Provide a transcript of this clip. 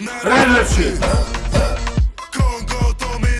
Energy.